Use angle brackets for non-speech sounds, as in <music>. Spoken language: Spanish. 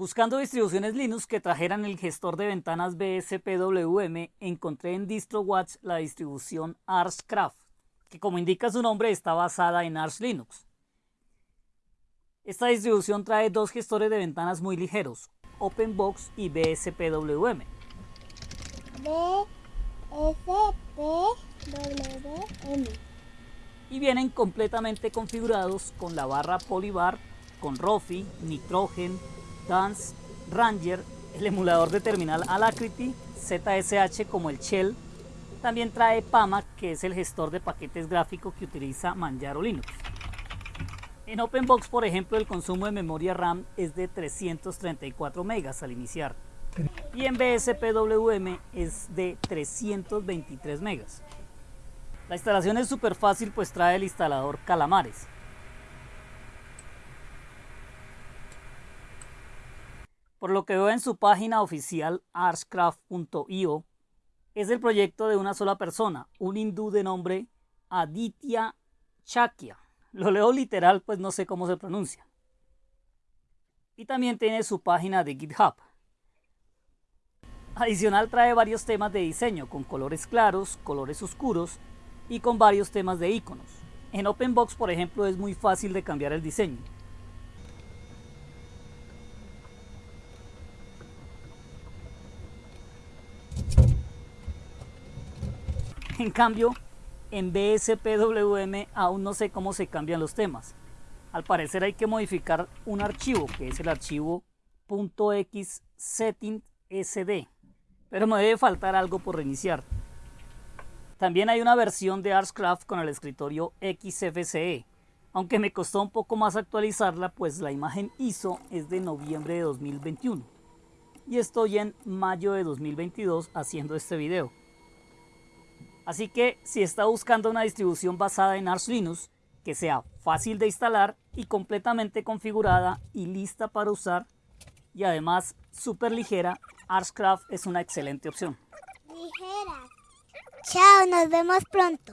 Buscando distribuciones Linux que trajeran el gestor de ventanas BSPWM, encontré en DistroWatch la distribución ArsCraft, que como indica su nombre está basada en Arch Linux. Esta distribución trae dos gestores de ventanas muy ligeros, OpenBox y BSPWM. BSPWM. Y vienen completamente configurados con la barra Polybar, con Rofi, Nitrogen, Dance, Ranger, el emulador de terminal Alacrity, ZSH como el Shell. También trae PAMA, que es el gestor de paquetes gráficos que utiliza Manjaro Linux. En OpenBox, por ejemplo, el consumo de memoria RAM es de 334 megas al iniciar. Y en BSPWM es de 323 megas. La instalación es súper fácil pues trae el instalador Calamares. Por lo que veo en su página oficial arscraft.io, es el proyecto de una sola persona, un hindú de nombre Aditya Chakya. Lo leo literal, pues no sé cómo se pronuncia. Y también tiene su página de GitHub. Adicional trae varios temas de diseño con colores claros, colores oscuros y con varios temas de iconos. En OpenBox, por ejemplo, es muy fácil de cambiar el diseño. <laughs> En cambio, en BSPWM aún no sé cómo se cambian los temas. Al parecer hay que modificar un archivo, que es el archivo .xsettingsd, pero me debe faltar algo por reiniciar. También hay una versión de Artscraft con el escritorio XFCE, aunque me costó un poco más actualizarla, pues la imagen ISO es de noviembre de 2021. Y estoy en mayo de 2022 haciendo este video. Así que si está buscando una distribución basada en Arch Linux, que sea fácil de instalar y completamente configurada y lista para usar, y además súper ligera, Archcraft es una excelente opción. Ligera. Chao, nos vemos pronto.